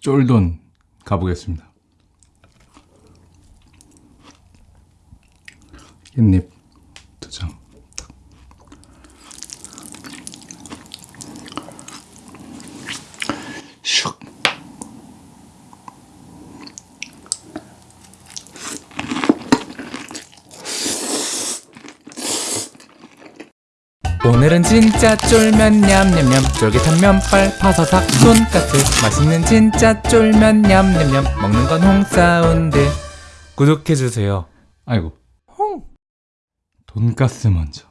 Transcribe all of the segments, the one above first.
쫄돈 가보겠습니다. 깻잎 두 장. 오늘은 진짜 쫄면 냠냠냠. 쫄깃한 면발 파서삭 돈까스 맛있는 진짜 쫄면 냠냠냠. 먹는 건 홍사운드. 구독해주세요. 아이고. 돈가스 먼저.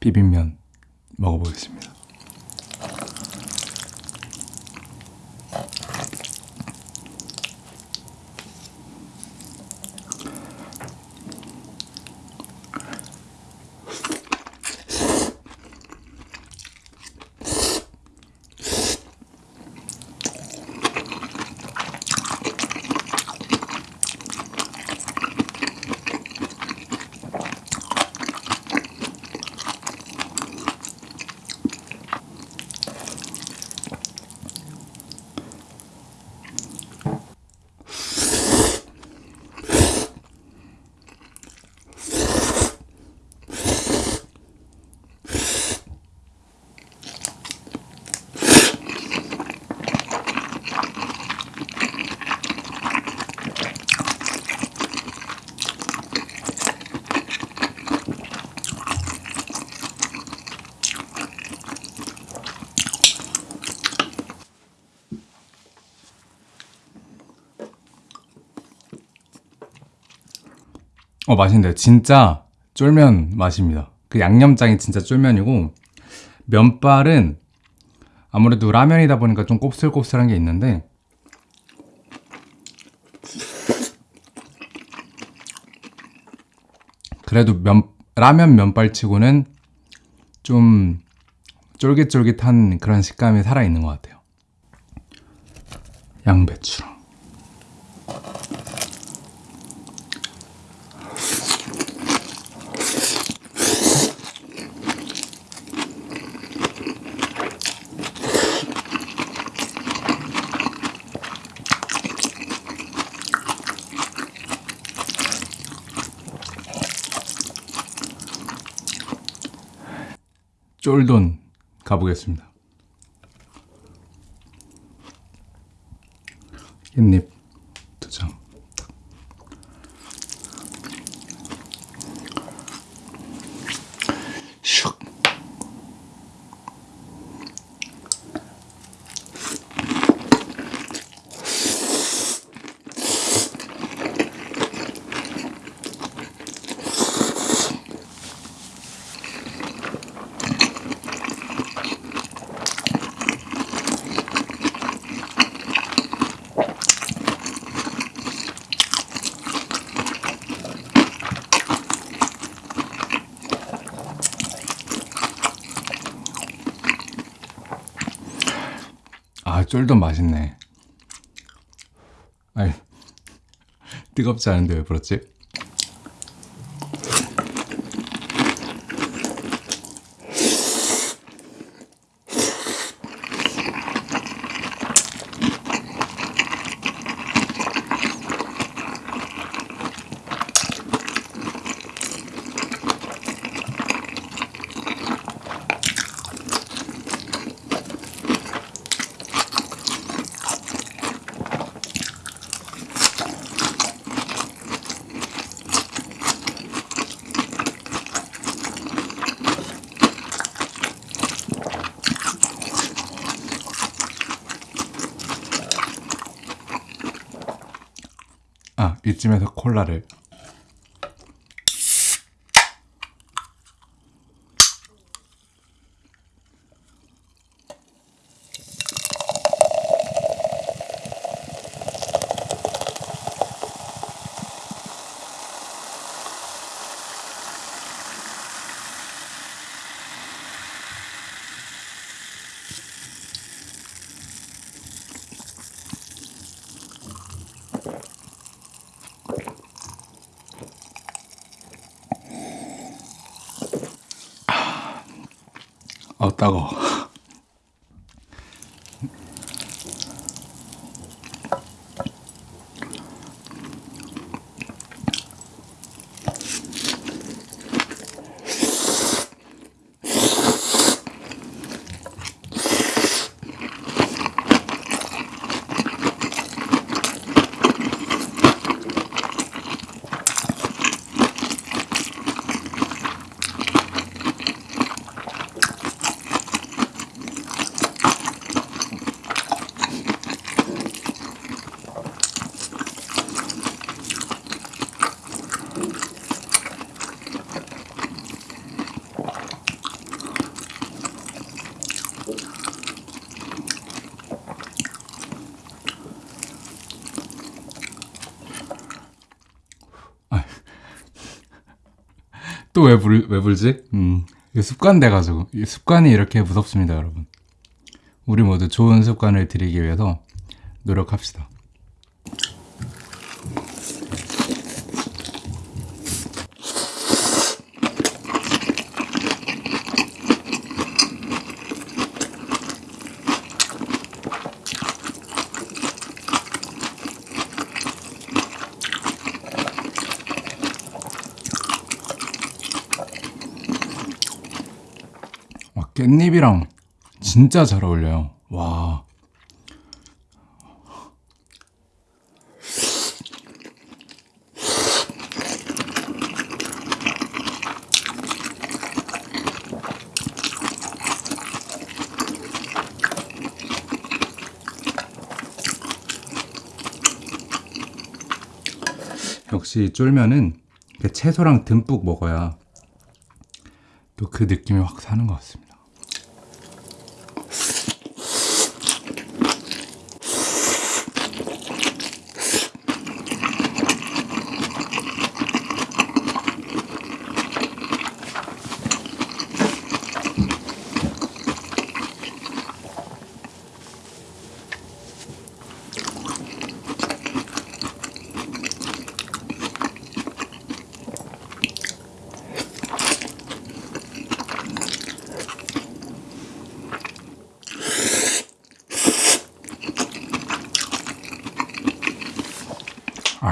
비빔면 먹어보겠습니다. 어 맛있는데 진짜 쫄면 맛입니다. 그 양념장이 진짜 쫄면이고 면발은 아무래도 라면이다 보니까 좀 곱슬곱슬한 게 있는데 그래도 면 라면 면발치고는 좀 쫄깃쫄깃한 그런 식감이 살아 있는 것 같아요. 양배추랑 쫄돈 가보겠습니다. 깻잎 두 장. 쫄돈 맛있네. 아이, 뜨겁지 않은데 왜 그렇지? 아, 이쯤에서 콜라를. 아 따가워. 또 왜 불, 왜 불지? 음, 이게 습관 돼가지고. 이 습관이 이렇게 무섭습니다, 여러분. 우리 모두 좋은 습관을 들이기 위해서 노력합시다. 깻잎이랑 진짜 잘 어울려요. 와. 역시 쫄면은 이렇게 채소랑 듬뿍 먹어야 또 그 느낌이 확 사는 것 같습니다.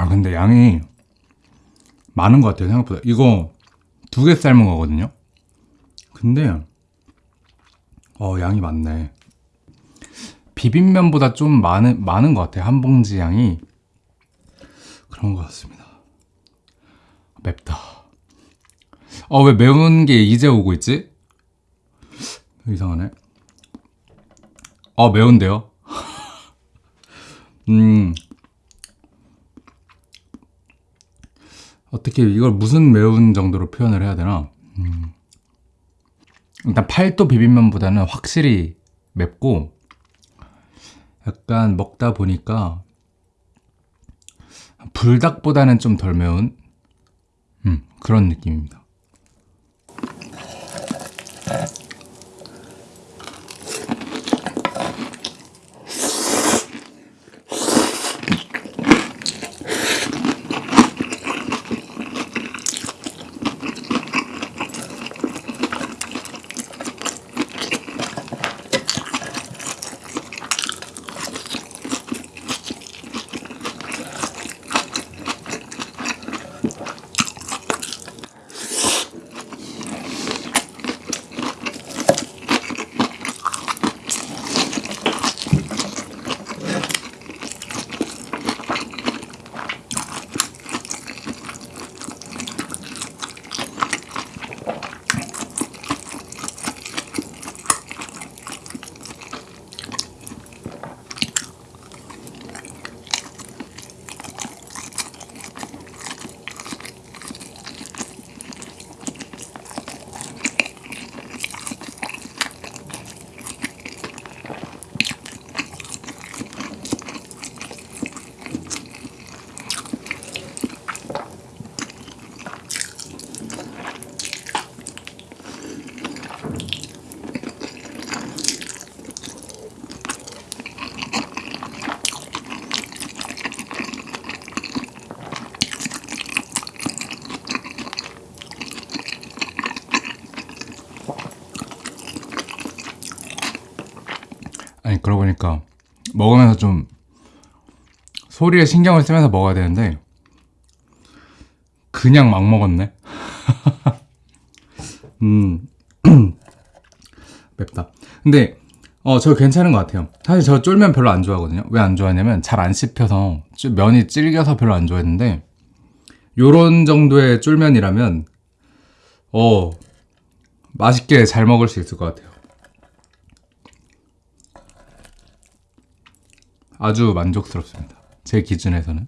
아 근데 양이 많은 것 같아요 생각보다. 이거 두 개 삶은 거거든요? 근데 어 양이 많네. 비빔면보다 좀 많은 많은 것 같아요 한 봉지 양이. 그런 것 같습니다. 맵다. 어 왜 매운 게 이제 오고 있지? 이상하네. 어 매운데요? 음 어떻게 이걸 무슨 매운 정도로 표현을 해야 되나? 음. 일단 팔도 비빔면보다는 확실히 맵고 약간 먹다 보니까 불닭보다는 좀 덜 매운 음, 그런 느낌입니다. 아니 그러고 보니까 먹으면서 좀 소리에 신경을 쓰면서 먹어야 되는데 그냥 막 먹었네. 음 맵다. 근데 어 저 괜찮은 것 같아요. 사실 저 쫄면 별로 안 좋아하거든요. 왜 안 좋아하냐면 잘 안 씹혀서 면이 질겨서 별로 안 좋아했는데 요런 정도의 쫄면이라면 어 맛있게 잘 먹을 수 있을 것 같아요. 아주 만족스럽습니다. 제 기준에서는.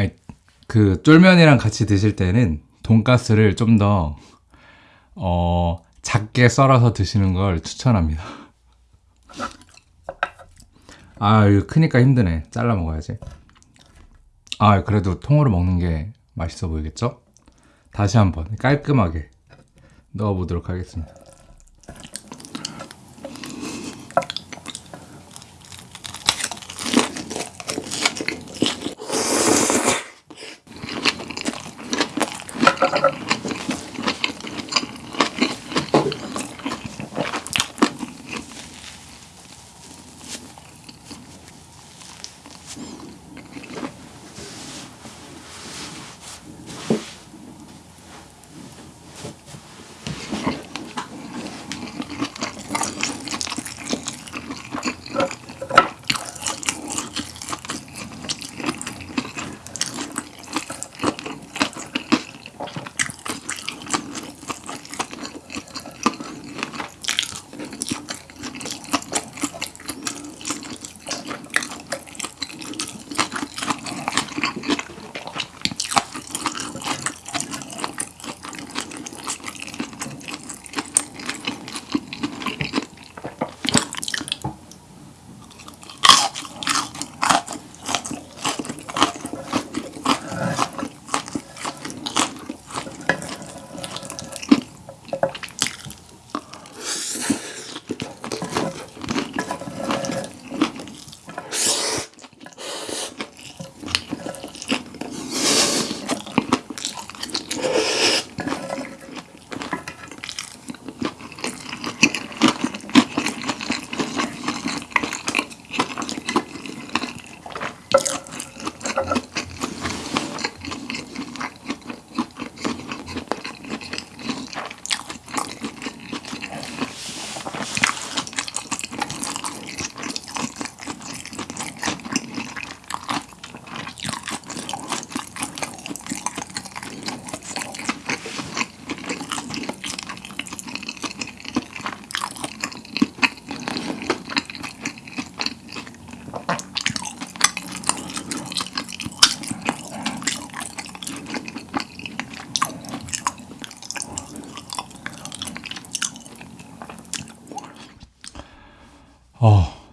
아니 그 쫄면이랑 같이 드실 때는 돈가스를 좀 더 어, 작게 썰어서 드시는 걸 추천합니다. 아, 이거 크니까 힘드네. 잘라 먹어야지. 아, 그래도 통으로 먹는 게 맛있어 보이겠죠? 다시 한번 깔끔하게 넣어 보도록 하겠습니다.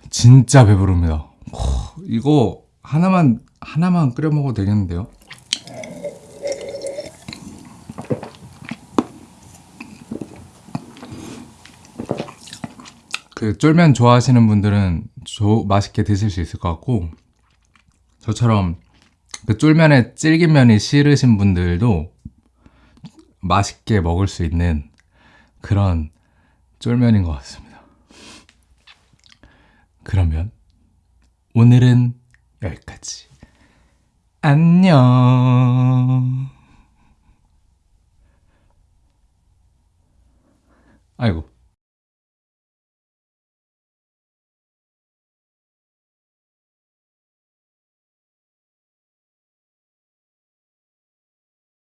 진짜 배부릅니다. 호, 이거 하나만 하나만 끓여 먹어도 되겠는데요? 그 쫄면 좋아하시는 분들은 조, 맛있게 드실 수 있을 것 같고 저처럼 그 쫄면에 질긴 면이 싫으신 분들도 맛있게 먹을 수 있는 그런 쫄면인 것 같습니다. 그러면 오늘은 여기까지. 안녕. 아이고.